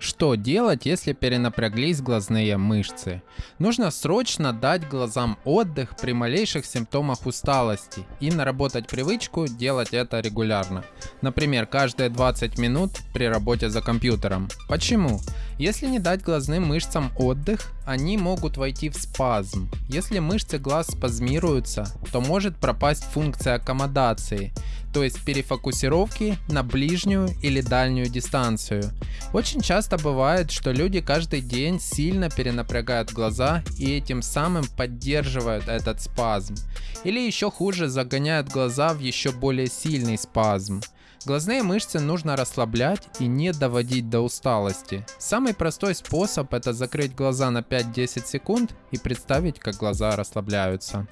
Что делать, если перенапряглись глазные мышцы? Нужно срочно дать глазам отдых при малейших симптомах усталости и наработать привычку делать это регулярно. Например, каждые 20 минут при работе за компьютером. Почему? Если не дать глазным мышцам отдых, они могут войти в спазм. Если мышцы глаз спазмируются, то может пропасть функция аккомодации, то есть перефокусировки на ближнюю или дальнюю дистанцию. Очень часто бывает, что люди каждый день сильно перенапрягают глаза и этим самым поддерживают этот спазм. Или еще хуже загоняют глаза в еще более сильный спазм. Глазные мышцы нужно расслаблять и не доводить до усталости. Самый простой способ это закрыть глаза на 5-10 секунд и представить как глаза расслабляются.